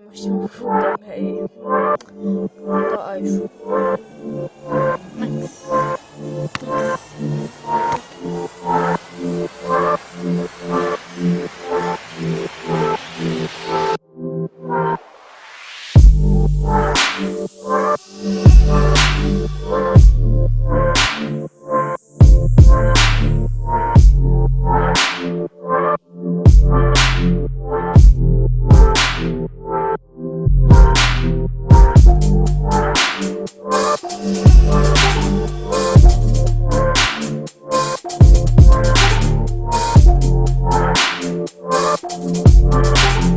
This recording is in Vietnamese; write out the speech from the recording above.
مش مفضلها إيه ده ايفون ماكس We'll be right back.